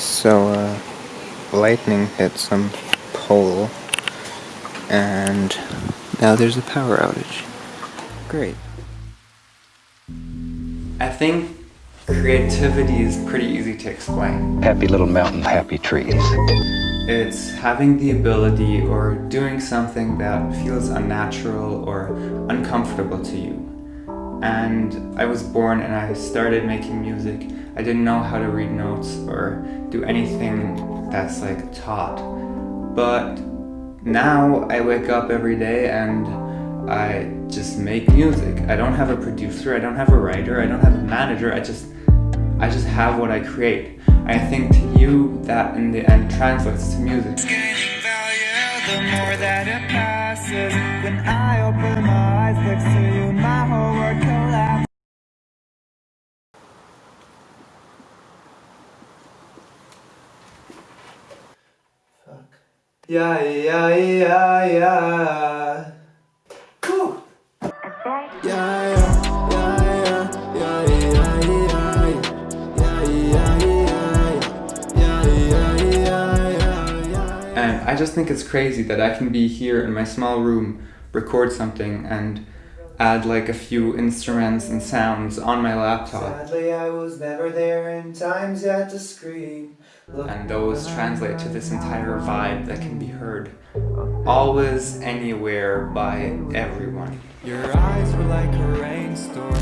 So, uh, lightning hit some pole, and now there's a power outage. Great. I think creativity is pretty easy to explain. Happy little mountain, happy trees. It's having the ability or doing something that feels unnatural or uncomfortable to you. And I was born and I started making music. I didn't know how to read notes or do anything that's like taught. But now I wake up every day and I just make music. I don't have a producer, I don't have a writer, I don't have a manager, I just I just have what I create. I think to you that in the end translates to music. The more that it passes When I open my eyes Yeah, yeah, yeah, yeah Whew. Yeah, yeah And I just think it's crazy that I can be here in my small room, record something, and add like a few instruments and sounds on my laptop. Sadly, I was never there in times yet to scream. And those translate to this entire vibe that can be heard always, anywhere, by everyone. Your eyes were like a rainstorm.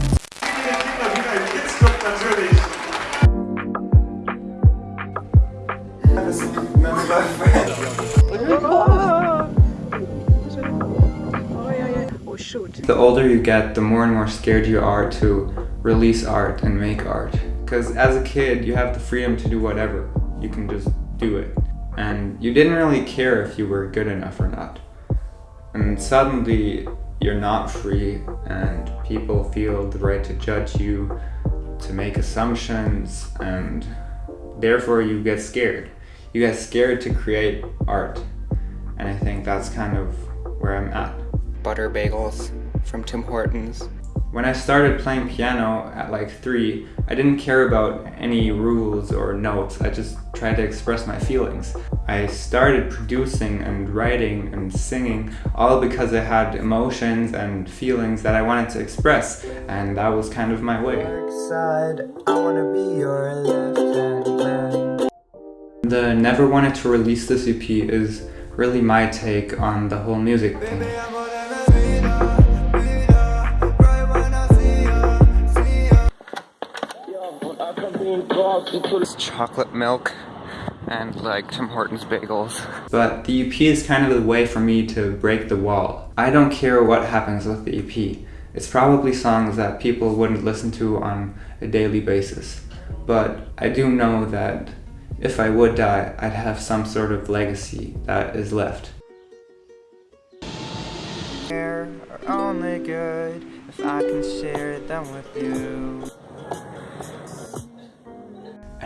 The older you get, the more and more scared you are to release art and make art. Because as a kid, you have the freedom to do whatever. You can just do it. And you didn't really care if you were good enough or not. And suddenly, you're not free and people feel the right to judge you, to make assumptions, and therefore you get scared. You get scared to create art. And I think that's kind of where I'm at. Butter bagels from Tim Hortons. When I started playing piano at like three, I didn't care about any rules or notes. I just tried to express my feelings. I started producing and writing and singing all because I had emotions and feelings that I wanted to express and that was kind of my way. The Never Wanted to Release This EP is really my take on the whole music thing. Chocolate milk and like Tim Hortons bagels. But the EP is kind of the way for me to break the wall. I don't care what happens with the EP. It's probably songs that people wouldn't listen to on a daily basis. But I do know that if I would die, I'd have some sort of legacy that is left. Are only good if I can share them with you.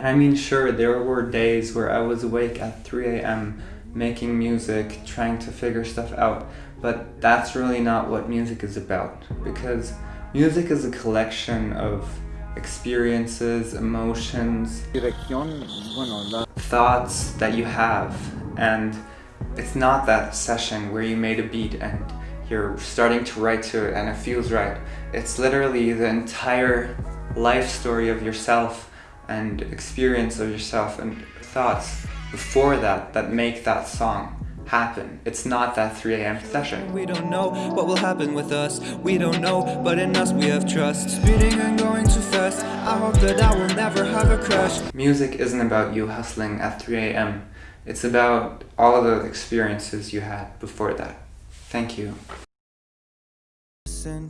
And I mean, sure, there were days where I was awake at 3 a.m. making music, trying to figure stuff out, but that's really not what music is about. Because music is a collection of experiences, emotions, thoughts that you have. And it's not that session where you made a beat and you're starting to write to it and it feels right. It's literally the entire life story of yourself and experience of yourself and thoughts before that that make that song happen. It's not that 3 a.m. session. We don't know what will happen with us. We don't know, but in us we have trust. Speeding and going too fast. I hope that I will never have a crash. Music isn't about you hustling at 3 a.m. It's about all the experiences you had before that. Thank you.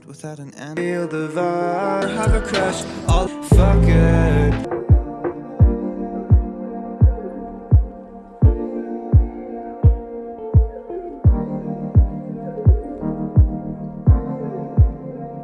Without an end. Feel the vibe, have a crash. Fuck it.